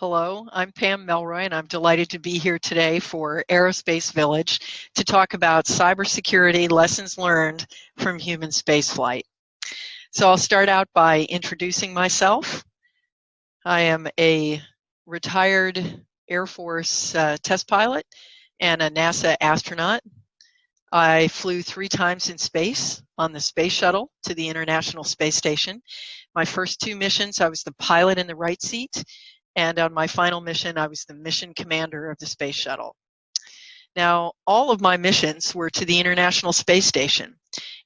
Hello, I'm Pam Melroy, and I'm delighted to be here today for Aerospace Village to talk about cybersecurity lessons learned from human spaceflight. So I'll start out by introducing myself. I am a retired Air Force uh, test pilot and a NASA astronaut. I flew three times in space on the space shuttle to the International Space Station. My first two missions, I was the pilot in the right seat, and on my final mission, I was the mission commander of the space shuttle. Now, all of my missions were to the International Space Station.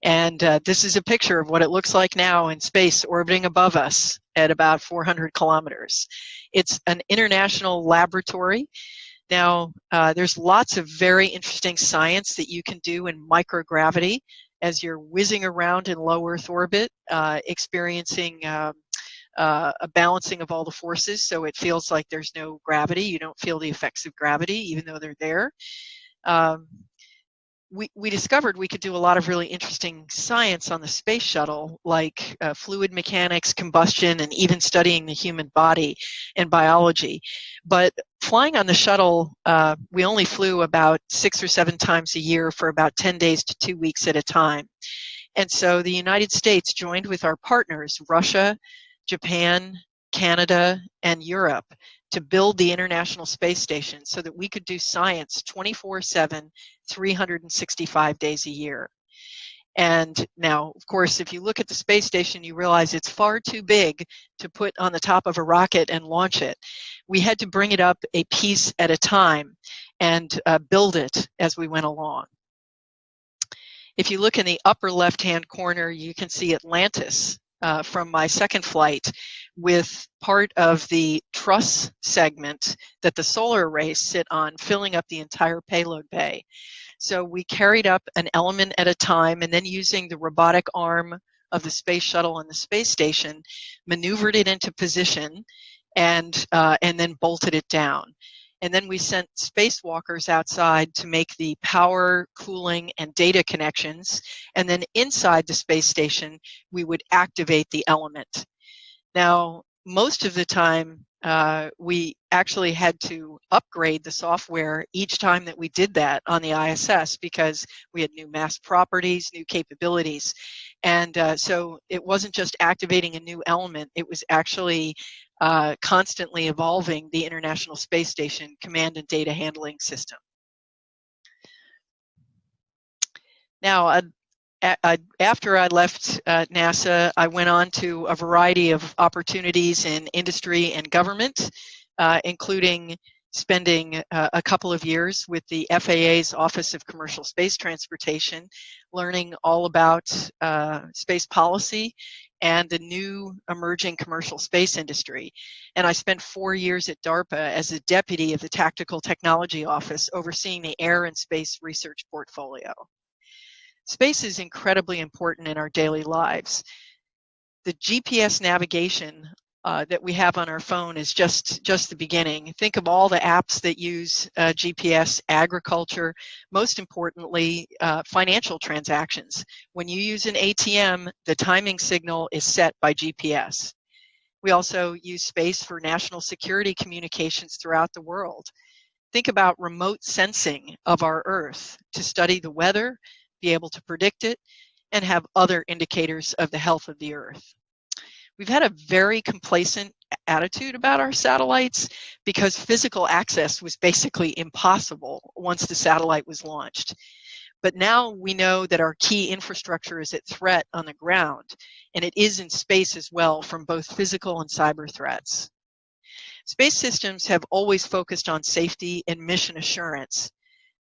And uh, this is a picture of what it looks like now in space orbiting above us at about 400 kilometers. It's an international laboratory. Now, uh, there's lots of very interesting science that you can do in microgravity as you're whizzing around in low Earth orbit, uh, experiencing um, uh, a balancing of all the forces so it feels like there's no gravity. You don't feel the effects of gravity even though they're there. Um, we, we discovered we could do a lot of really interesting science on the space shuttle, like uh, fluid mechanics, combustion, and even studying the human body and biology. But flying on the shuttle, uh, we only flew about six or seven times a year for about 10 days to two weeks at a time. And so the United States joined with our partners, Russia, Japan, Canada, and Europe to build the International Space Station so that we could do science 24 7, 365 days a year. And now, of course, if you look at the space station, you realize it's far too big to put on the top of a rocket and launch it. We had to bring it up a piece at a time and uh, build it as we went along. If you look in the upper left-hand corner, you can see Atlantis uh, from my second flight with part of the truss segment that the solar arrays sit on filling up the entire payload bay. So we carried up an element at a time and then using the robotic arm of the space shuttle and the space station, maneuvered it into position and, uh, and then bolted it down. And then we sent spacewalkers outside to make the power, cooling, and data connections. And then inside the space station, we would activate the element. Now, most of the time, uh, we actually had to upgrade the software each time that we did that on the ISS because we had new mass properties, new capabilities. And uh, so it wasn't just activating a new element, it was actually uh, constantly evolving the International Space Station command and data handling system. Now, after I left uh, NASA, I went on to a variety of opportunities in industry and government, uh, including spending uh, a couple of years with the FAA's Office of Commercial Space Transportation, learning all about uh, space policy and the new emerging commercial space industry. And I spent four years at DARPA as a deputy of the Tactical Technology Office overseeing the air and space research portfolio. Space is incredibly important in our daily lives. The GPS navigation uh, that we have on our phone is just just the beginning. Think of all the apps that use uh, GPS, agriculture, most importantly, uh, financial transactions. When you use an ATM, the timing signal is set by GPS. We also use space for national security communications throughout the world. Think about remote sensing of our Earth to study the weather, be able to predict it, and have other indicators of the health of the Earth. We've had a very complacent attitude about our satellites because physical access was basically impossible once the satellite was launched. But now we know that our key infrastructure is at threat on the ground, and it is in space as well from both physical and cyber threats. Space systems have always focused on safety and mission assurance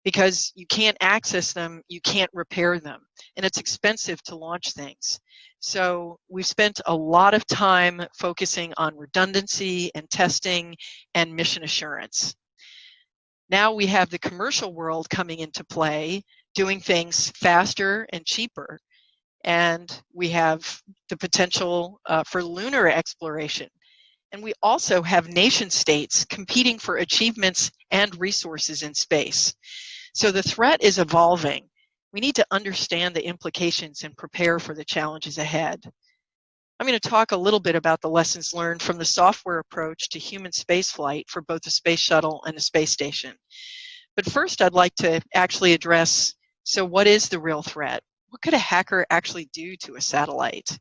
because you can't access them, you can't repair them, and it's expensive to launch things. So we've spent a lot of time focusing on redundancy and testing and mission assurance. Now we have the commercial world coming into play, doing things faster and cheaper. And we have the potential uh, for lunar exploration. And we also have nation states competing for achievements and resources in space. So the threat is evolving we need to understand the implications and prepare for the challenges ahead. I'm going to talk a little bit about the lessons learned from the software approach to human spaceflight for both the space shuttle and the space station. But first, I'd like to actually address, so what is the real threat? What could a hacker actually do to a satellite?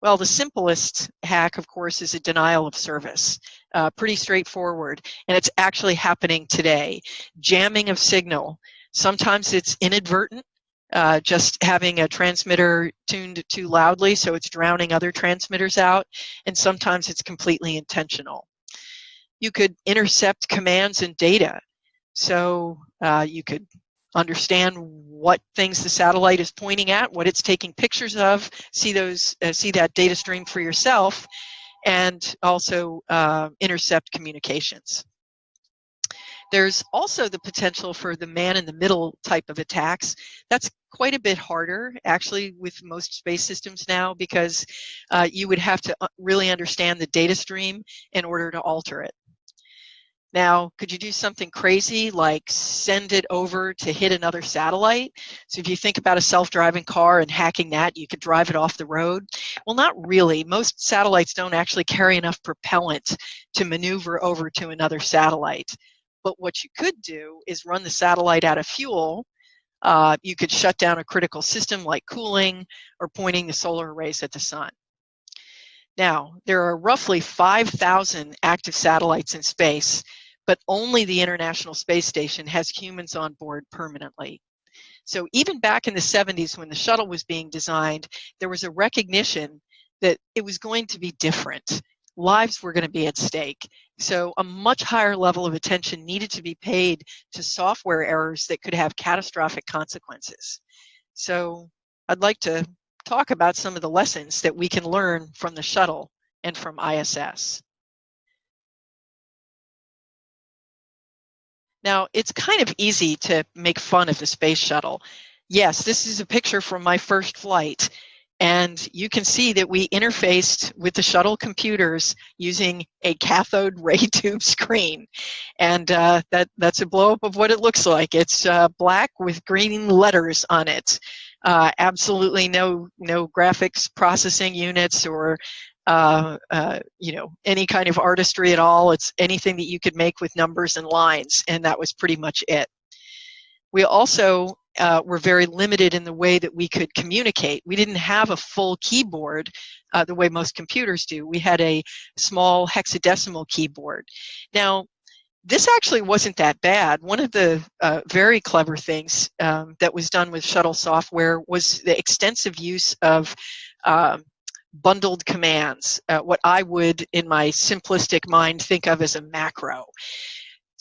Well, the simplest hack, of course, is a denial of service. Uh, pretty straightforward, and it's actually happening today. Jamming of signal. Sometimes it's inadvertent, uh, just having a transmitter tuned too loudly so it's drowning other transmitters out, and sometimes it's completely intentional. You could intercept commands and data. So uh, you could understand what things the satellite is pointing at, what it's taking pictures of, see those, uh, see that data stream for yourself, and also uh, intercept communications. There's also the potential for the man in the middle type of attacks. That's quite a bit harder actually with most space systems now because uh, you would have to uh, really understand the data stream in order to alter it. Now, could you do something crazy like send it over to hit another satellite? So if you think about a self-driving car and hacking that, you could drive it off the road. Well, not really. Most satellites don't actually carry enough propellant to maneuver over to another satellite. But what you could do is run the satellite out of fuel. Uh, you could shut down a critical system like cooling or pointing the solar arrays at the sun. Now, there are roughly 5,000 active satellites in space but only the International Space Station has humans on board permanently. So even back in the 70s when the shuttle was being designed, there was a recognition that it was going to be different. Lives were going to be at stake. So a much higher level of attention needed to be paid to software errors that could have catastrophic consequences. So I'd like to talk about some of the lessons that we can learn from the shuttle and from ISS. Now, it's kind of easy to make fun of the space shuttle. Yes, this is a picture from my first flight. And you can see that we interfaced with the shuttle computers using a cathode ray tube screen. And uh, that, that's a blow up of what it looks like. It's uh, black with green letters on it. Uh, absolutely no, no graphics processing units or uh, uh, you know, any kind of artistry at all. It's anything that you could make with numbers and lines, and that was pretty much it. We also uh, were very limited in the way that we could communicate. We didn't have a full keyboard uh, the way most computers do. We had a small hexadecimal keyboard. Now, this actually wasn't that bad. One of the uh, very clever things um, that was done with shuttle software was the extensive use of um, bundled commands, uh, what I would, in my simplistic mind, think of as a macro.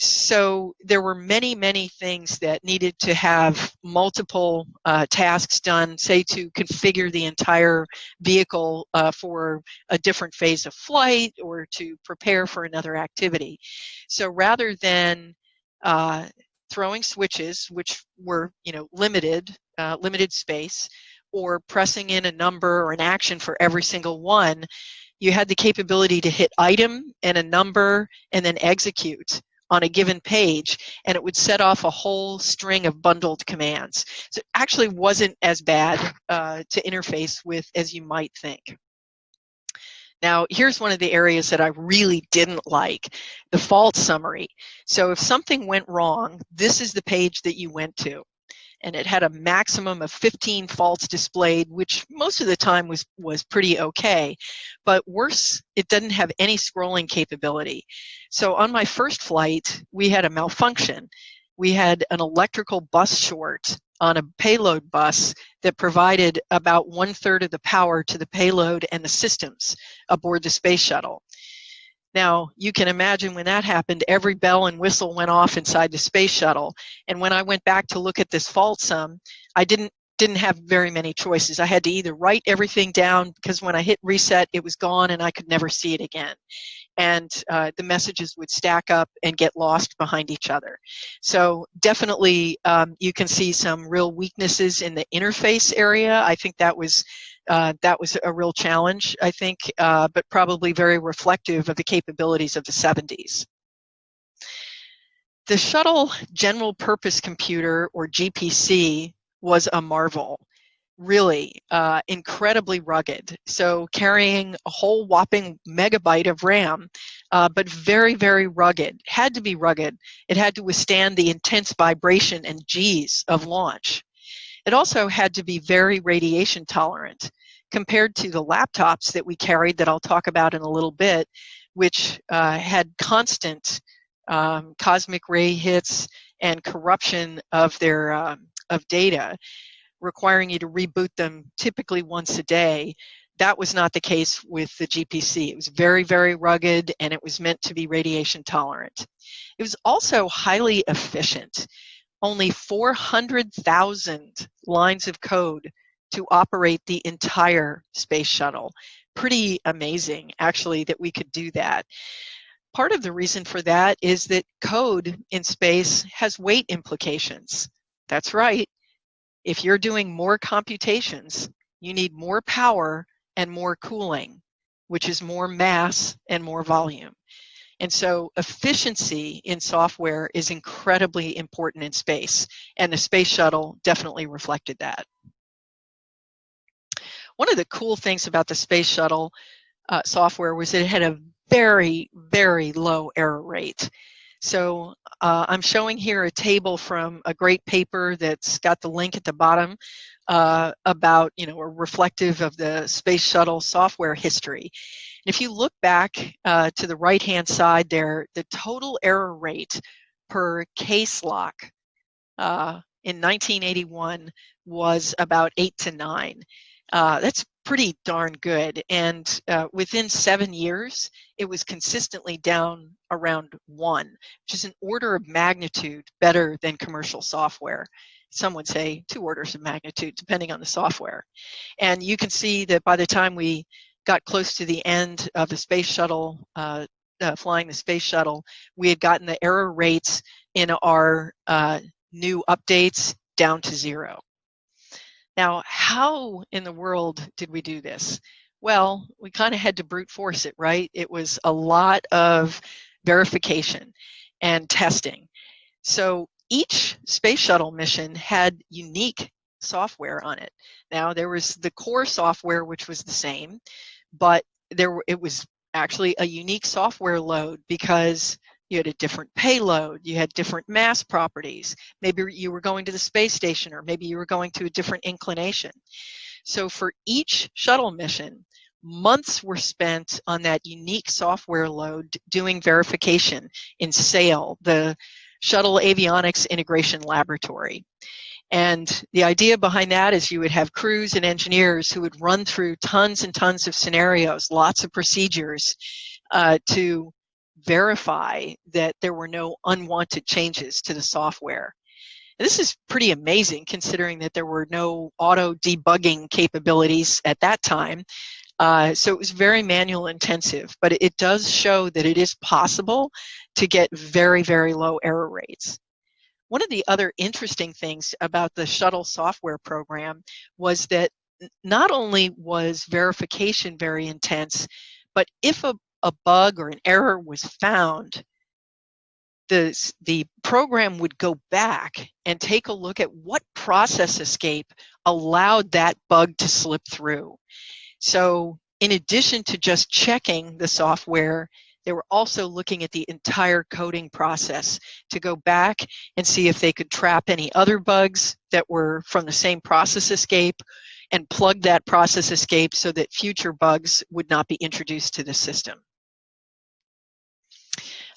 So there were many, many things that needed to have multiple uh, tasks done, say to configure the entire vehicle uh, for a different phase of flight or to prepare for another activity. So rather than uh, throwing switches, which were, you know, limited, uh, limited space, or pressing in a number or an action for every single one, you had the capability to hit item and a number and then execute on a given page and it would set off a whole string of bundled commands. So it actually wasn't as bad uh, to interface with as you might think. Now, here's one of the areas that I really didn't like, the fault summary. So if something went wrong, this is the page that you went to and it had a maximum of 15 faults displayed, which most of the time was, was pretty okay. But worse, it didn't have any scrolling capability. So on my first flight, we had a malfunction. We had an electrical bus short on a payload bus that provided about one third of the power to the payload and the systems aboard the space shuttle. Now, you can imagine when that happened, every bell and whistle went off inside the space shuttle. And when I went back to look at this fault sum, I didn't didn't have very many choices. I had to either write everything down because when I hit reset, it was gone and I could never see it again. And uh, the messages would stack up and get lost behind each other. So definitely um, you can see some real weaknesses in the interface area. I think that was uh, that was a real challenge, I think, uh, but probably very reflective of the capabilities of the 70s. The Shuttle General Purpose Computer, or GPC, was a marvel. really uh, incredibly rugged. So carrying a whole whopping megabyte of RAM, uh, but very, very rugged. Had to be rugged. It had to withstand the intense vibration and G's of launch. It also had to be very radiation tolerant compared to the laptops that we carried that I'll talk about in a little bit, which uh, had constant um, cosmic ray hits and corruption of their um, of data requiring you to reboot them typically once a day. That was not the case with the GPC. It was very, very rugged and it was meant to be radiation tolerant. It was also highly efficient. Only 400,000 lines of code to operate the entire space shuttle. Pretty amazing, actually, that we could do that. Part of the reason for that is that code in space has weight implications. That's right. If you're doing more computations, you need more power and more cooling, which is more mass and more volume. And so efficiency in software is incredibly important in space, and the space shuttle definitely reflected that. One of the cool things about the space shuttle uh, software was it had a very, very low error rate. So uh, I'm showing here a table from a great paper that's got the link at the bottom uh, about, you know, a reflective of the space shuttle software history. And if you look back uh, to the right-hand side there, the total error rate per KSLOC uh, in 1981 was about eight to nine. Uh, that's pretty darn good. And uh, within seven years, it was consistently down around one, which is an order of magnitude better than commercial software. Some would say two orders of magnitude, depending on the software. And you can see that by the time we got close to the end of the space shuttle, uh, uh, flying the space shuttle, we had gotten the error rates in our uh, new updates down to zero. Now, how in the world did we do this? Well, we kind of had to brute force it, right? It was a lot of verification and testing. So each space shuttle mission had unique software on it. Now, there was the core software, which was the same, but there it was actually a unique software load because you had a different payload, you had different mass properties. Maybe you were going to the space station or maybe you were going to a different inclination. So for each shuttle mission, months were spent on that unique software load doing verification in SAIL, the Shuttle Avionics Integration Laboratory. And the idea behind that is you would have crews and engineers who would run through tons and tons of scenarios, lots of procedures uh, to verify that there were no unwanted changes to the software. This is pretty amazing considering that there were no auto debugging capabilities at that time. Uh, so it was very manual intensive, but it does show that it is possible to get very, very low error rates. One of the other interesting things about the shuttle software program was that not only was verification very intense, but if a a bug or an error was found, the, the program would go back and take a look at what process escape allowed that bug to slip through. So in addition to just checking the software, they were also looking at the entire coding process to go back and see if they could trap any other bugs that were from the same process escape and plug that process escape so that future bugs would not be introduced to the system.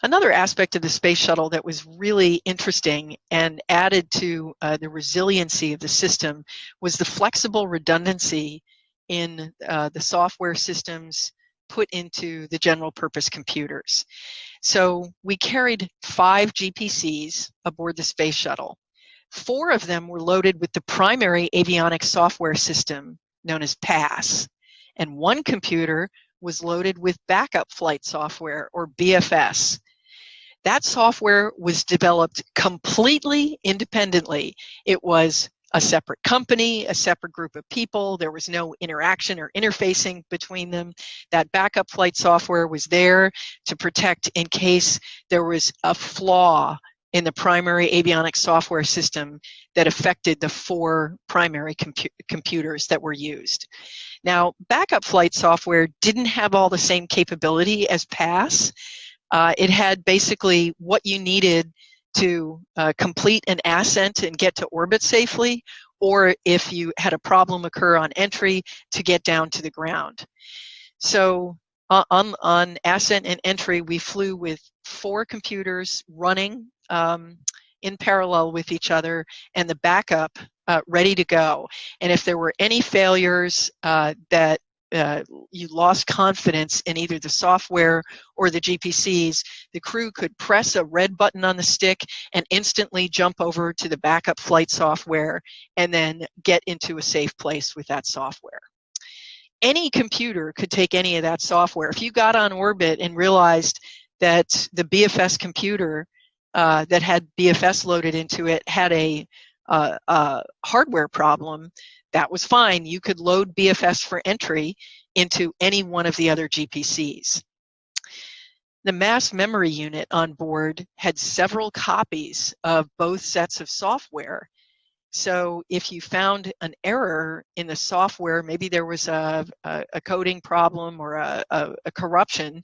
Another aspect of the space shuttle that was really interesting and added to uh, the resiliency of the system was the flexible redundancy in uh, the software systems put into the general purpose computers. So we carried five GPCs aboard the space shuttle. Four of them were loaded with the primary avionics software system known as PASS, and one computer was loaded with backup flight software or BFS. That software was developed completely independently. It was a separate company, a separate group of people. There was no interaction or interfacing between them. That backup flight software was there to protect in case there was a flaw in the primary avionics software system that affected the four primary compu computers that were used. Now, backup flight software didn't have all the same capability as PASS. Uh, it had basically what you needed to uh, complete an ascent and get to orbit safely, or if you had a problem occur on entry to get down to the ground. So uh, on, on ascent and entry, we flew with four computers running um, in parallel with each other and the backup uh, ready to go. And if there were any failures uh, that uh, you lost confidence in either the software or the GPCs, the crew could press a red button on the stick and instantly jump over to the backup flight software and then get into a safe place with that software. Any computer could take any of that software. If you got on orbit and realized that the BFS computer uh, that had BFS loaded into it had a, uh, a hardware problem, that was fine. You could load BFS for entry into any one of the other GPCs. The mass memory unit on board had several copies of both sets of software. So if you found an error in the software, maybe there was a, a, a coding problem or a, a, corruption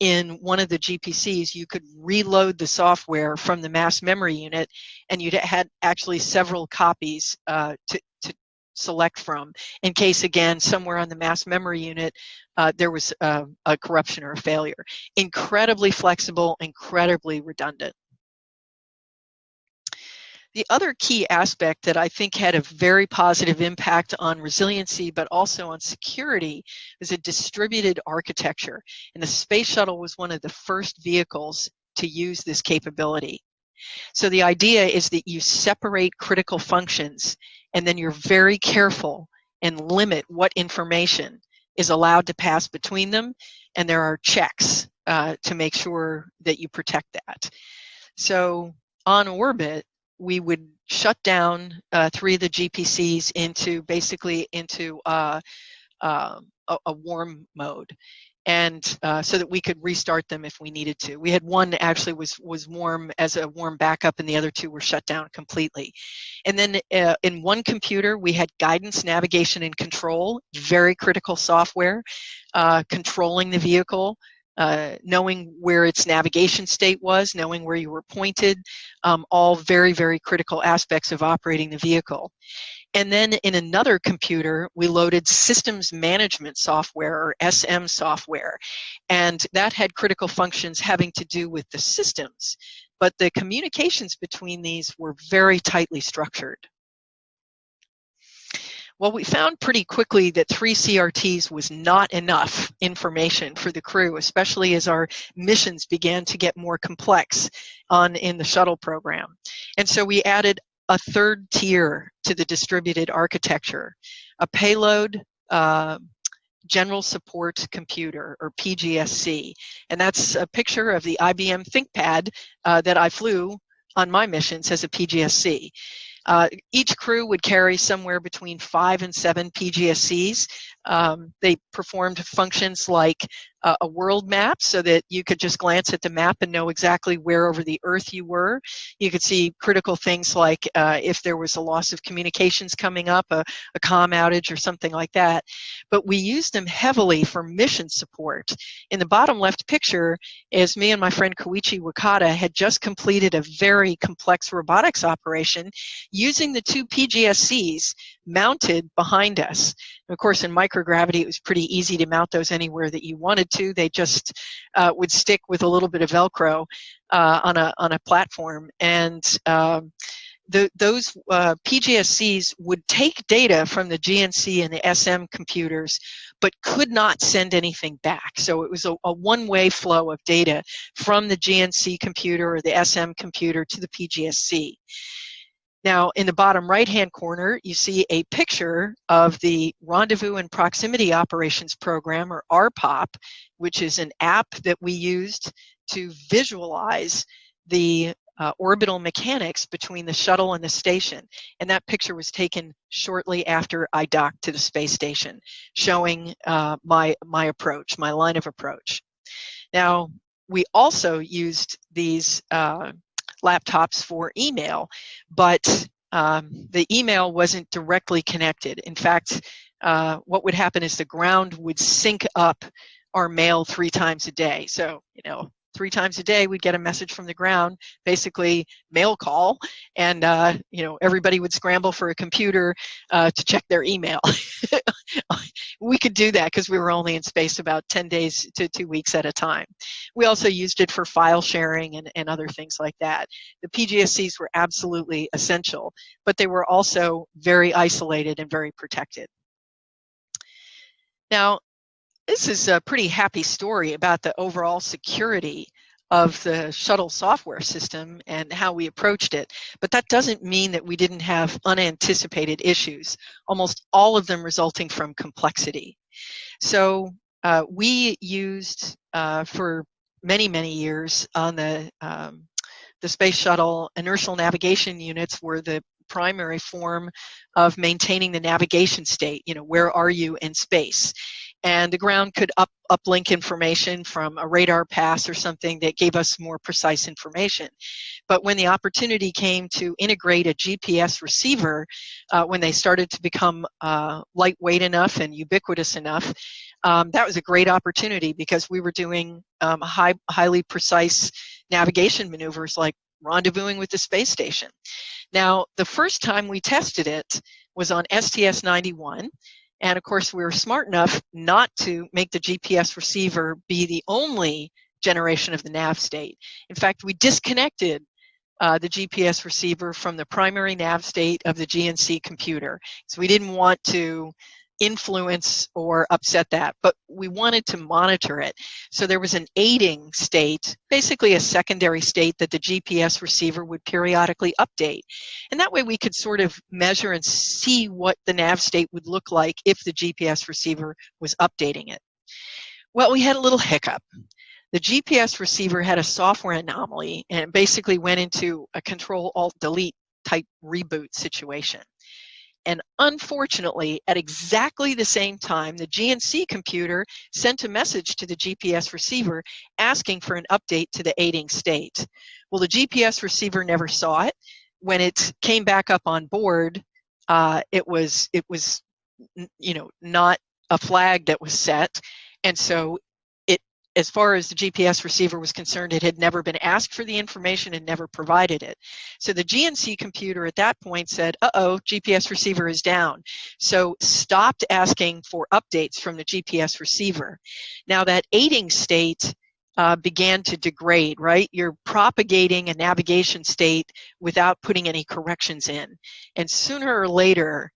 in one of the GPCs, you could reload the software from the mass memory unit and you had actually several copies uh, to, to, select from in case again somewhere on the mass memory unit uh, there was uh, a corruption or a failure. Incredibly flexible, incredibly redundant. The other key aspect that I think had a very positive impact on resiliency but also on security is a distributed architecture. And the space shuttle was one of the first vehicles to use this capability. So the idea is that you separate critical functions and then you're very careful and limit what information is allowed to pass between them and there are checks uh, to make sure that you protect that. So on orbit, we would shut down uh, three of the GPCs into basically into uh, uh, a, a, warm mode and uh, so that we could restart them if we needed to. We had one actually was was warm as a warm backup, and the other two were shut down completely. And then uh, in one computer, we had guidance, navigation, and control, very critical software, uh, controlling the vehicle. Uh, knowing where its navigation state was, knowing where you were pointed, um, all very, very critical aspects of operating the vehicle. And then in another computer, we loaded systems management software or SM software. And that had critical functions having to do with the systems. But the communications between these were very tightly structured. Well, we found pretty quickly that three CRTs was not enough information for the crew, especially as our missions began to get more complex on in the shuttle program. And so we added a third tier to the distributed architecture, a payload uh, general support computer or PGSC. And that's a picture of the IBM ThinkPad uh, that I flew on my missions as a PGSC. Uh, each crew would carry somewhere between five and seven PGSCs. Um, they performed functions like uh, a world map so that you could just glance at the map and know exactly where over the earth you were. You could see critical things like uh, if there was a loss of communications coming up, a, a com outage or something like that. But we used them heavily for mission support. In the bottom left picture is me and my friend Koichi Wakata had just completed a very complex robotics operation using the two PGSCs mounted behind us. And of course, in microgravity, it was pretty easy to mount those anywhere that you wanted to. They just uh, would stick with a little bit of Velcro uh, on a on a platform, and um, the, those uh, PGSCs would take data from the GNC and the SM computers, but could not send anything back. So it was a, a one-way flow of data from the GNC computer or the SM computer to the PGSC. Now, in the bottom right-hand corner, you see a picture of the Rendezvous and Proximity Operations Program, or RPOP, which is an app that we used to visualize the uh, orbital mechanics between the shuttle and the station. And that picture was taken shortly after I docked to the space station, showing uh, my, my approach, my line of approach. Now, we also used these uh, laptops for email, but um, the email wasn't directly connected. In fact, uh, what would happen is the ground would sync up our mail three times a day. So, you know, three times a day we'd get a message from the ground basically mail call and uh, you know everybody would scramble for a computer uh, to check their email. We could do that because we were only in space about 10 days to two weeks at a time. We also used it for file sharing and, and other things like that. The pgscs were absolutely essential but they were also very isolated and very protected. Now this is a pretty happy story about the overall security of the shuttle software system and how we approached it. But that doesn't mean that we didn't have unanticipated issues, almost all of them resulting from complexity. So uh, we used uh, for many, many years on the, um, the space shuttle, inertial navigation units were the primary form of maintaining the navigation state. You know, where are you in space? And the ground could up uplink information from a radar pass or something that gave us more precise information. But when the opportunity came to integrate a GPS receiver, uh, when they started to become uh, lightweight enough and ubiquitous enough, um, that was a great opportunity because we were doing um, high, highly precise navigation maneuvers like rendezvousing with the space station. Now, the first time we tested it was on STS-91, and of course, we were smart enough not to make the GPS receiver be the only generation of the nav state. In fact, we disconnected uh, the GPS receiver from the primary nav state of the GNC computer. So we didn't want to influence or upset that, but we wanted to monitor it. So there was an aiding state, basically a secondary state that the GPS receiver would periodically update. And that way we could sort of measure and see what the nav state would look like if the GPS receiver was updating it. Well, we had a little hiccup. The GPS receiver had a software anomaly and basically went into a control alt delete type reboot situation. And unfortunately, at exactly the same time, the GNC computer sent a message to the GPS receiver asking for an update to the aiding state. Well, the GPS receiver never saw it. When it came back up on board, uh, it was it was you know not a flag that was set, and so as far as the GPS receiver was concerned, it had never been asked for the information and never provided it. So the GNC computer at that point said, uh-oh, GPS receiver is down. So stopped asking for updates from the GPS receiver. Now that aiding state uh, began to degrade, right? You're propagating a navigation state without putting any corrections in. And sooner or later,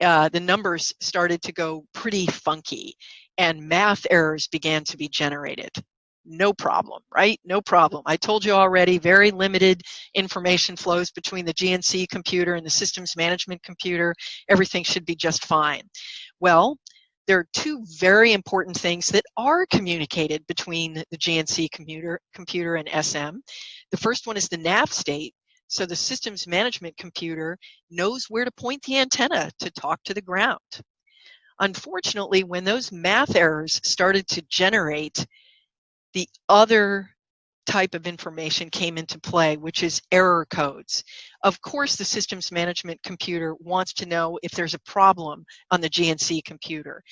uh, the numbers started to go pretty funky and math errors began to be generated. No problem, right? No problem. I told you already, very limited information flows between the GNC computer and the systems management computer. Everything should be just fine. Well, there are two very important things that are communicated between the GNC computer, computer and SM. The first one is the nav state. So the systems management computer knows where to point the antenna to talk to the ground. Unfortunately, when those math errors started to generate, the other type of information came into play, which is error codes. Of course, the systems management computer wants to know if there's a problem on the GNC computer.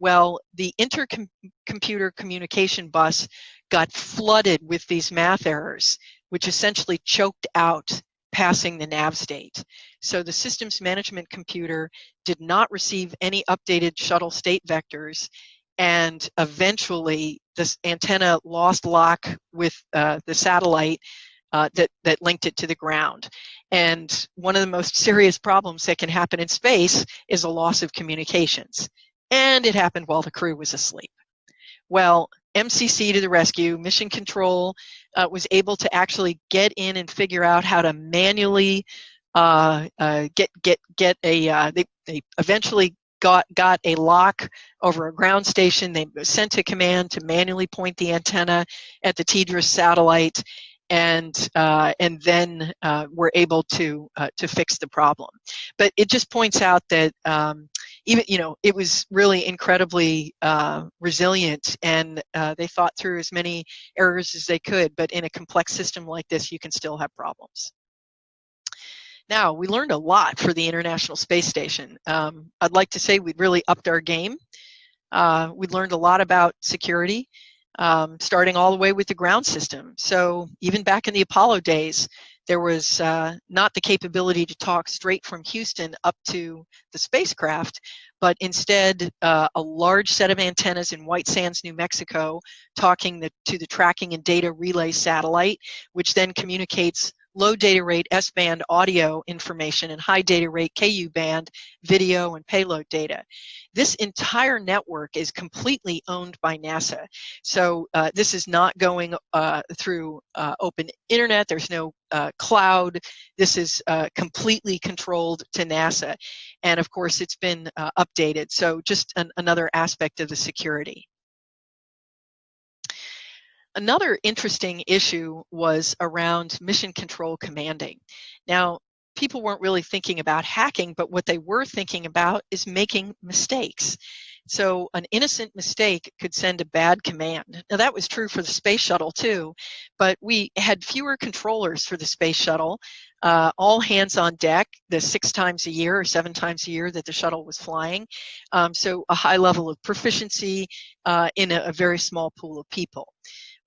Well, the intercomputer communication bus got flooded with these math errors, which essentially choked out passing the nav state. So the systems management computer did not receive any updated shuttle state vectors and eventually this antenna lost lock with uh, the satellite uh, that, that linked it to the ground. And one of the most serious problems that can happen in space is a loss of communications. And it happened while the crew was asleep. Well, MCC to the rescue, Mission Control uh, was able to actually get in and figure out how to manually uh, uh, get get get a. Uh, they they eventually got got a lock over a ground station. They sent a command to manually point the antenna at the TDRS satellite, and uh, and then uh, were able to uh, to fix the problem. But it just points out that um, even you know it was really incredibly uh, resilient and uh, they thought through as many errors as they could but in a complex system like this you can still have problems. Now we learned a lot for the international space station. Um, i'd like to say we really upped our game. Uh, we learned a lot about security um, starting all the way with the ground system. So even back in the apollo days there was uh, not the capability to talk straight from Houston up to the spacecraft, but instead uh, a large set of antennas in White Sands, New Mexico, talking the, to the tracking and data relay satellite, which then communicates low data rate S-band audio information and high data rate Ku band video and payload data. This entire network is completely owned by NASA. So uh, this is not going uh, through uh, open internet. There's no uh, cloud. This is uh, completely controlled to NASA. And of course, it's been uh, updated. So just an, another aspect of the security. Another interesting issue was around mission control commanding. Now, people weren't really thinking about hacking, but what they were thinking about is making mistakes. So an innocent mistake could send a bad command. Now that was true for the space shuttle too, but we had fewer controllers for the space shuttle, uh, all hands on deck the six times a year or seven times a year that the shuttle was flying. Um, so a high level of proficiency uh, in a, a very small pool of people.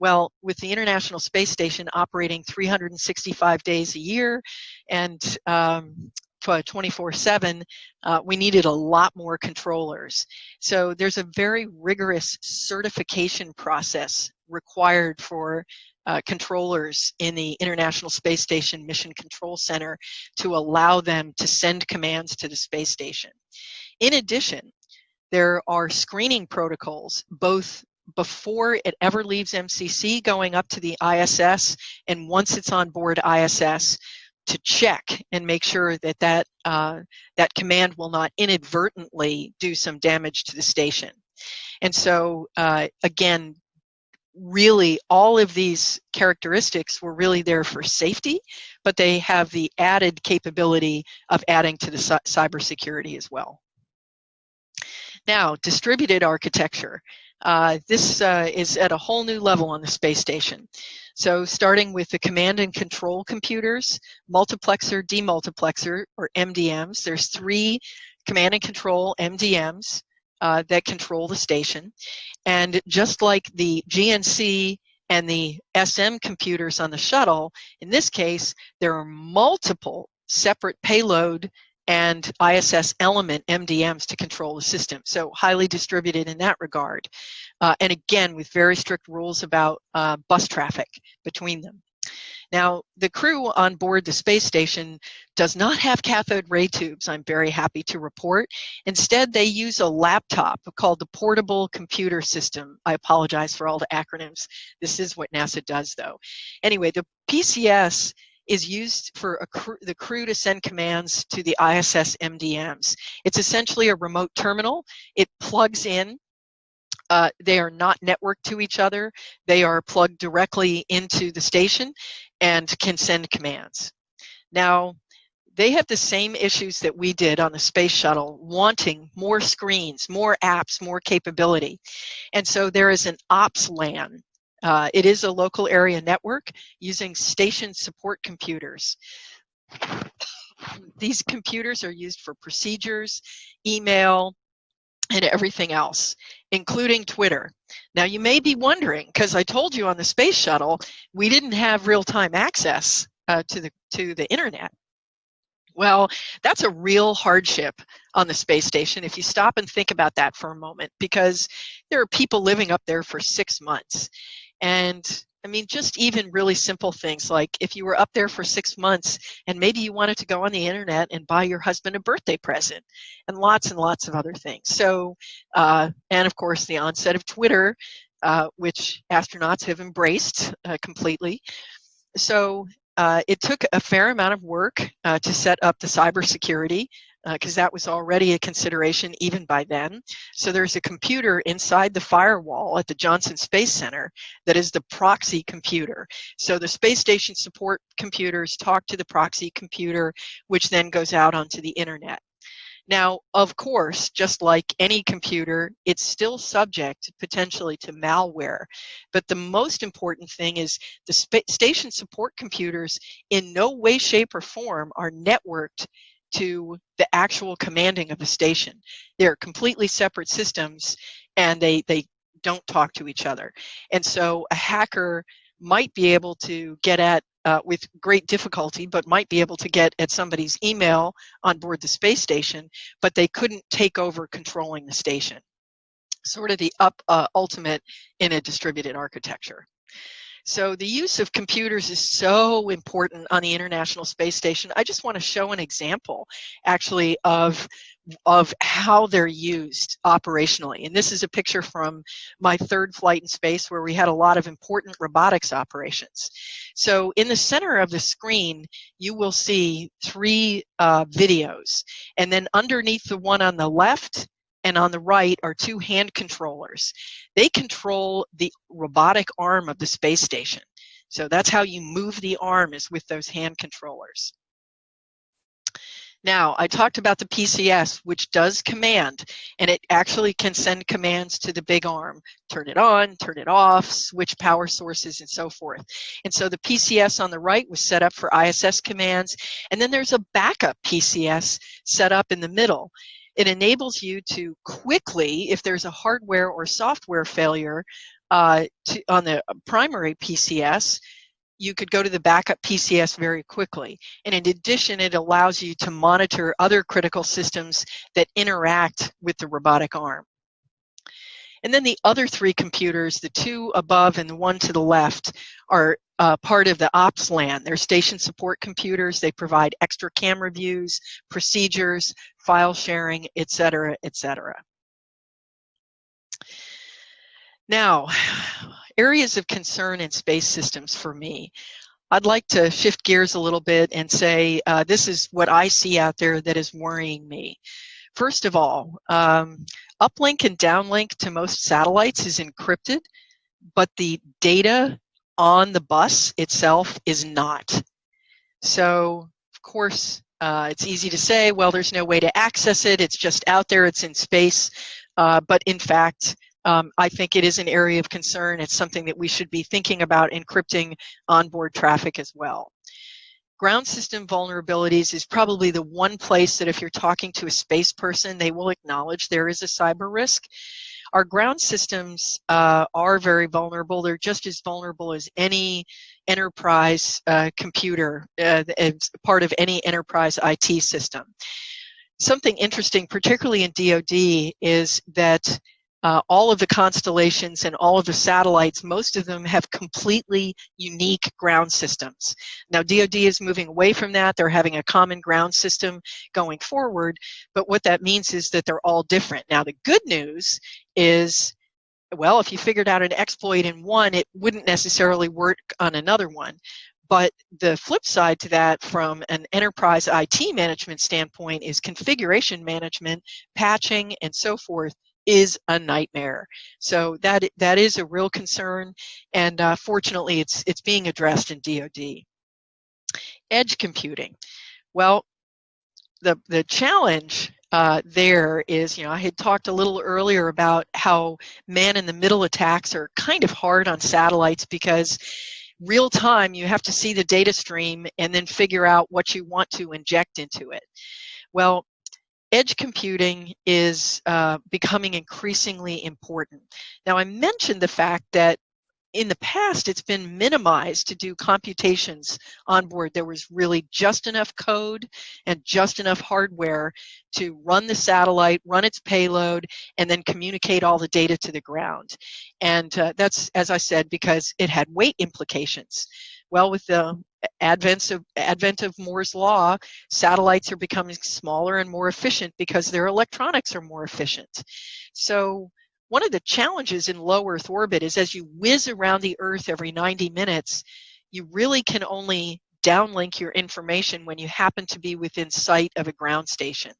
Well, with the International Space Station operating 365 days a year and um, 24-7, uh, we needed a lot more controllers. So there's a very rigorous certification process required for uh, controllers in the International Space Station Mission Control Center to allow them to send commands to the space station. In addition, there are screening protocols, both before it ever leaves MCC going up to the ISS and once it's on board ISS to check and make sure that that, uh, that command will not inadvertently do some damage to the station. And so uh, again, really all of these characteristics were really there for safety, but they have the added capability of adding to the cybersecurity as well. Now, distributed architecture. Uh, this uh, is at a whole new level on the space station. So starting with the command and control computers, multiplexer, demultiplexer, or MDMs. There's three command and control MDMs uh, that control the station. And just like the GNC and the SM computers on the shuttle, in this case, there are multiple separate payload and ISS element MDMs to control the system. So highly distributed in that regard. Uh, and again, with very strict rules about uh, bus traffic between them. Now, the crew on board the space station does not have cathode ray tubes, I'm very happy to report. Instead, they use a laptop called the Portable Computer System. I apologize for all the acronyms. This is what NASA does, though. Anyway, the PCS is used for the crew to send commands to the ISS MDMs. It's essentially a remote terminal. It plugs in. Uh, they are not networked to each other. They are plugged directly into the station and can send commands. Now, they have the same issues that we did on the space shuttle, wanting more screens, more apps, more capability. And so there is an ops LAN uh, it is a local area network using station support computers. These computers are used for procedures, email, and everything else, including Twitter. Now you may be wondering, because I told you on the space shuttle, we didn't have real-time access uh, to, the, to the internet. Well, that's a real hardship on the space station if you stop and think about that for a moment, because there are people living up there for six months. And I mean, just even really simple things like if you were up there for six months and maybe you wanted to go on the internet and buy your husband a birthday present and lots and lots of other things. So, uh, and of course, the onset of Twitter, uh, which astronauts have embraced uh, completely. So, uh, it took a fair amount of work uh, to set up the cybersecurity because uh, that was already a consideration even by then. So there's a computer inside the firewall at the Johnson Space Center that is the proxy computer. So the space station support computers talk to the proxy computer, which then goes out onto the internet. Now, of course, just like any computer, it's still subject potentially to malware. But the most important thing is the station support computers in no way, shape, or form are networked to the actual commanding of the station. They're completely separate systems and they, they don't talk to each other. And so a hacker might be able to get at uh, with great difficulty, but might be able to get at somebody's email on board the space station, but they couldn't take over controlling the station. Sort of the up uh, ultimate in a distributed architecture. So the use of computers is so important on the International Space Station. I just want to show an example actually of of how they're used operationally. And this is a picture from my third flight in space where we had a lot of important robotics operations. So in the center of the screen, you will see three uh, videos. And then underneath the one on the left, and on the right are two hand controllers. They control the robotic arm of the space station. So that's how you move the arm is with those hand controllers. Now, I talked about the PCS, which does command, and it actually can send commands to the big arm. Turn it on, turn it off, switch power sources, and so forth. And so the PCS on the right was set up for ISS commands, and then there's a backup PCS set up in the middle. It enables you to quickly, if there's a hardware or software failure uh, to, on the primary PCS, you could go to the backup PCS very quickly. And in addition, it allows you to monitor other critical systems that interact with the robotic arm. And then the other three computers, the two above and the one to the left, are uh, part of the ops LAN. They're station support computers. They provide extra camera views, procedures, file sharing, etc., etc. Now, areas of concern in space systems for me. I'd like to shift gears a little bit and say uh, this is what I see out there that is worrying me. First of all, um, uplink and downlink to most satellites is encrypted, but the data on the bus itself is not. So, of course, uh, it's easy to say, well, there's no way to access it. It's just out there. It's in space. Uh, but in fact, um, I think it is an area of concern. It's something that we should be thinking about encrypting onboard traffic as well ground system vulnerabilities is probably the one place that if you're talking to a space person, they will acknowledge there is a cyber risk. Our ground systems uh, are very vulnerable. They're just as vulnerable as any enterprise uh, computer, uh, part of any enterprise IT system. Something interesting, particularly in DoD, is that uh, all of the constellations and all of the satellites, most of them have completely unique ground systems. Now DoD is moving away from that. They're having a common ground system going forward, but what that means is that they're all different. Now the good news is well, if you figured out an exploit in one, it wouldn't necessarily work on another one. But the flip side to that from an enterprise IT management standpoint is configuration management, patching, and so forth is a nightmare. So that that is a real concern, and uh, fortunately, it's it's being addressed in DoD. Edge computing. Well, the the challenge uh, there is, you know, I had talked a little earlier about how man-in-the-middle attacks are kind of hard on satellites because real time you have to see the data stream and then figure out what you want to inject into it. Well, edge computing is uh, becoming increasingly important. Now, I mentioned the fact that in the past, it's been minimized to do computations on board. There was really just enough code and just enough hardware to run the satellite, run its payload, and then communicate all the data to the ground. And uh, that's, as I said, because it had weight implications. Well, with the advent of, advent of Moore's law, satellites are becoming smaller and more efficient because their electronics are more efficient. So one of the challenges in low Earth orbit is as you whiz around the Earth every 90 minutes, you really can only downlink your information when you happen to be within sight of a ground station.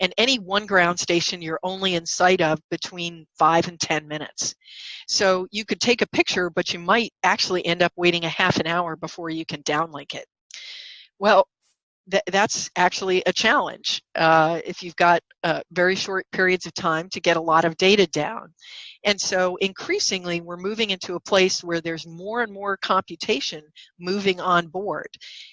And any one ground station you're only in sight of between five and 10 minutes. So you could take a picture, but you might actually end up waiting a half an hour before you can downlink it. Well, th that's actually a challenge uh, if you've got uh, very short periods of time to get a lot of data down. And so increasingly, we're moving into a place where there's more and more computation moving on board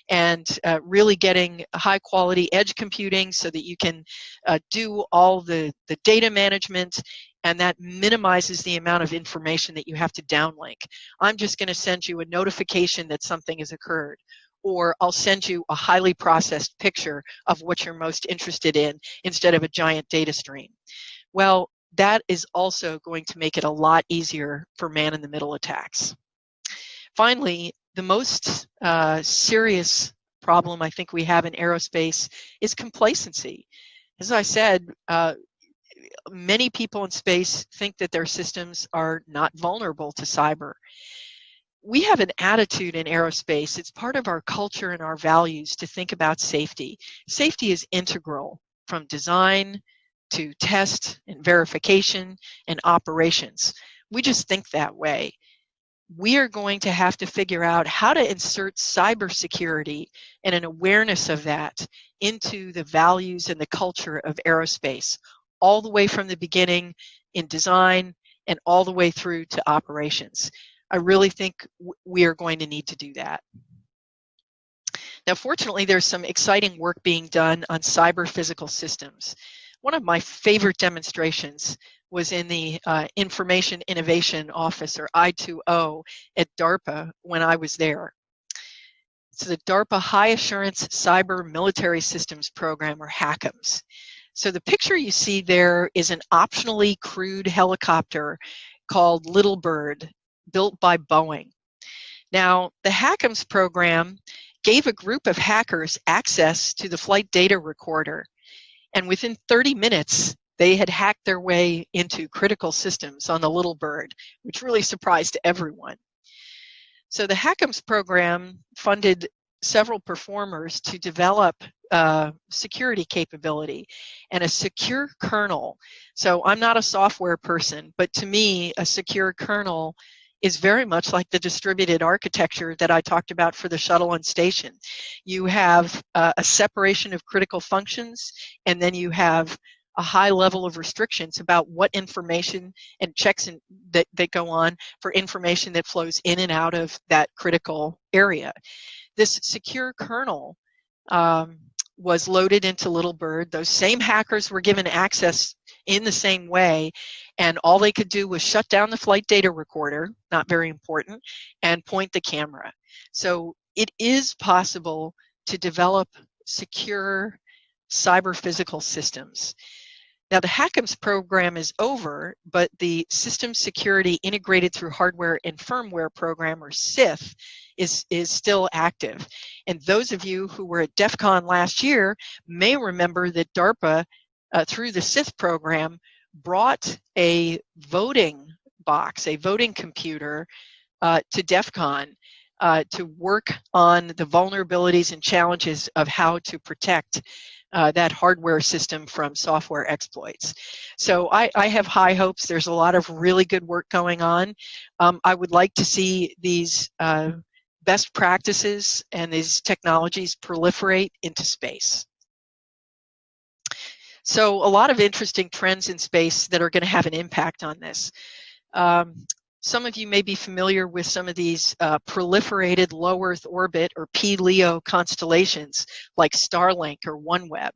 and uh, really getting high quality edge computing so that you can uh, do all the, the data management and that minimizes the amount of information that you have to downlink. I'm just going to send you a notification that something has occurred or I'll send you a highly processed picture of what you're most interested in instead of a giant data stream. Well, that is also going to make it a lot easier for man-in-the-middle attacks. Finally, the most uh, serious problem I think we have in aerospace is complacency. As I said, uh, many people in space think that their systems are not vulnerable to cyber we have an attitude in aerospace, it's part of our culture and our values to think about safety. Safety is integral from design to test and verification and operations. We just think that way. We are going to have to figure out how to insert cybersecurity and an awareness of that into the values and the culture of aerospace, all the way from the beginning in design and all the way through to operations. I really think we are going to need to do that. Now, fortunately, there's some exciting work being done on cyber physical systems. One of my favorite demonstrations was in the uh, Information Innovation Office, or I2O, at DARPA when I was there. It's the DARPA High Assurance Cyber Military Systems Program, or HACMS. So the picture you see there is an optionally crewed helicopter called Little Bird built by Boeing. Now, the HACMS program gave a group of hackers access to the flight data recorder, and within 30 minutes, they had hacked their way into critical systems on the Little Bird, which really surprised everyone. So the HACMS program funded several performers to develop uh, security capability and a secure kernel. So I'm not a software person, but to me, a secure kernel is very much like the distributed architecture that I talked about for the shuttle and station. You have uh, a separation of critical functions, and then you have a high level of restrictions about what information and checks in, that, that go on for information that flows in and out of that critical area. This secure kernel um, was loaded into Little Bird. Those same hackers were given access in the same way. And all they could do was shut down the flight data recorder, not very important, and point the camera. So it is possible to develop secure cyber physical systems. Now the HACMS program is over, but the System Security Integrated Through Hardware and Firmware program, or SSITH, is, is still active. And those of you who were at DEF CON last year may remember that DARPA uh, through the SSITH program brought a voting box, a voting computer uh, to DEF CON uh, to work on the vulnerabilities and challenges of how to protect uh, that hardware system from software exploits. So I, I, have high hopes. There's a lot of really good work going on. Um, I would like to see these uh, best practices and these technologies proliferate into space. So a lot of interesting trends in space that are going to have an impact on this. Um, some of you may be familiar with some of these uh, proliferated low Earth orbit or P-LEO constellations like Starlink or OneWeb.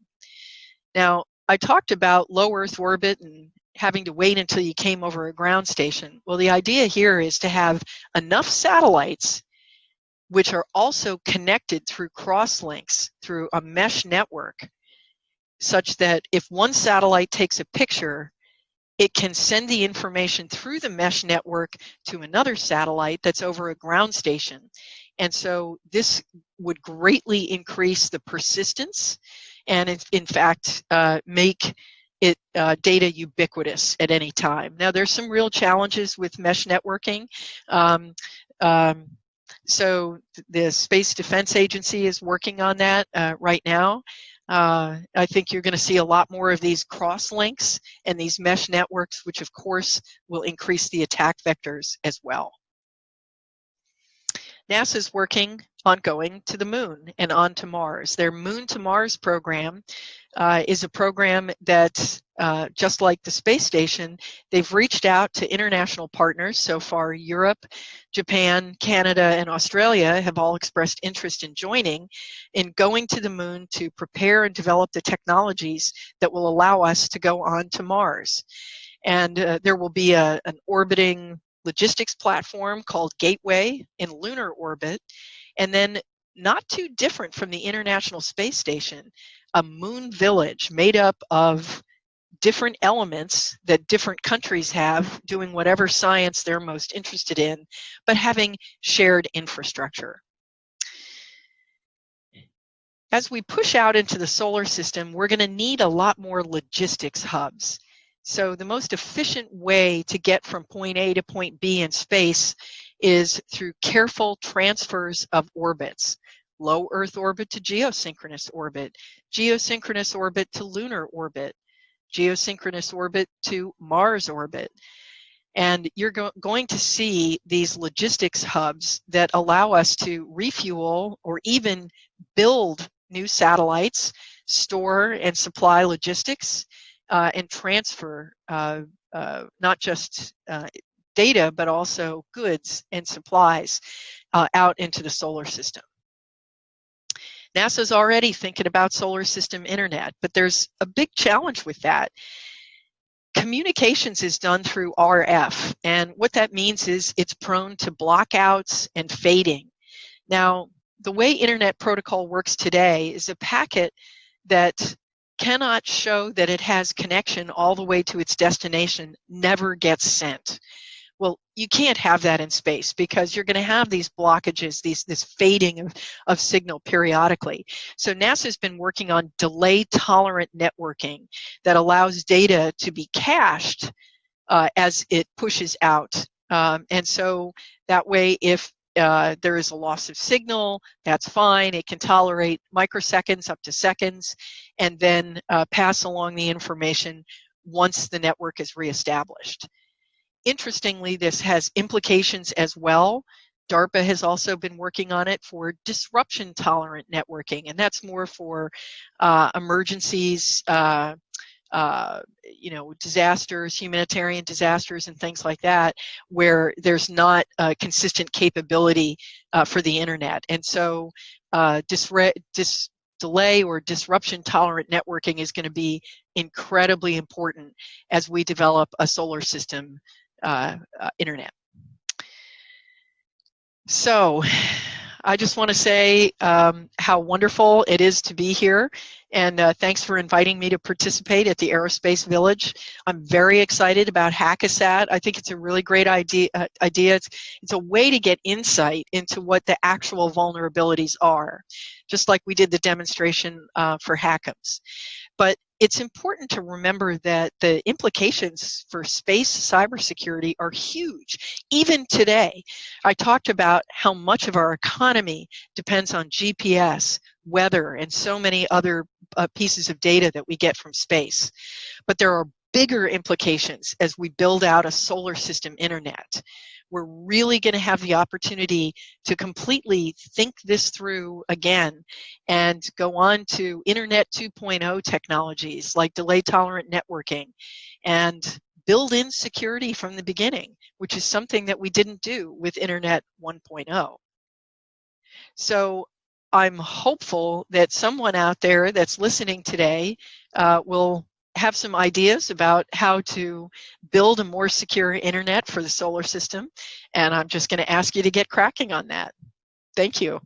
Now, I talked about low Earth orbit and having to wait until you came over a ground station. Well, the idea here is to have enough satellites which are also connected through crosslinks through a mesh network such that if one satellite takes a picture, it can send the information through the mesh network to another satellite that's over a ground station. And so this would greatly increase the persistence and in, in fact uh, make it uh, data ubiquitous at any time. Now there's some real challenges with mesh networking. Um, um, so the Space Defense Agency is working on that uh, right now. Uh, I think you're going to see a lot more of these cross links and these mesh networks, which of course will increase the attack vectors as well. NASA's working on going to the moon and on to Mars. Their Moon to Mars program uh, is a program that, uh, just like the space station, they've reached out to international partners. So far, Europe, Japan, Canada, and Australia have all expressed interest in joining in going to the moon to prepare and develop the technologies that will allow us to go on to Mars. And uh, there will be a, an orbiting logistics platform called Gateway in lunar orbit. And then not too different from the International Space Station, a moon village made up of different elements that different countries have doing whatever science they're most interested in, but having shared infrastructure. As we push out into the solar system, we're going to need a lot more logistics hubs. So the most efficient way to get from point A to point B in space is through careful transfers of orbits. Low Earth orbit to geosynchronous orbit, geosynchronous orbit to lunar orbit, geosynchronous orbit to Mars orbit. And you're go going to see these logistics hubs that allow us to refuel or even build new satellites, store and supply logistics, and transfer uh, uh, not just uh, data, but also goods and supplies uh, out into the solar system. NASA's already thinking about solar system internet, but there's a big challenge with that. Communications is done through RF, and what that means is it's prone to blockouts and fading. Now, the way Internet Protocol works today is a packet that cannot show that it has connection all the way to its destination never gets sent. Well, you can't have that in space because you're going to have these blockages, these this fading of, of signal periodically. So NASA's been working on delay tolerant networking that allows data to be cached uh, as it pushes out. Um, and so that way, if uh, there is a loss of signal, that's fine. It can tolerate microseconds up to seconds and then uh, pass along the information once the network is reestablished. Interestingly, this has implications as well. DARPA has also been working on it for disruption tolerant networking, and that's more for uh, emergencies, uh, you know, disasters, humanitarian disasters, and things like that, where there's not consistent capability uh, for the internet. And so, uh, dis- delay or disruption tolerant networking is going to be incredibly important as we develop a solar system uh, uh, internet. So I just want to say um, how wonderful it is to be here and uh, thanks for inviting me to participate at the Aerospace Village. I'm very excited about Hackasat. I think it's a really great idea. Uh, idea. It's, it's a way to get insight into what the actual vulnerabilities are, just like we did the demonstration uh, for HACMS. But it's important to remember that the implications for space cybersecurity are huge. Even today, I talked about how much of our economy depends on GPS, weather, and so many other uh, pieces of data that we get from space. But there are bigger implications as we build out a solar system internet we're really going to have the opportunity to completely think this through again and go on to Internet 2.0 technologies like delay tolerant networking and build in security from the beginning, which is something that we didn't do with Internet 1.0. So I'm hopeful that someone out there that's listening today uh, will have some ideas about how to build a more secure internet for the solar system. And I'm just going to ask you to get cracking on that. Thank you.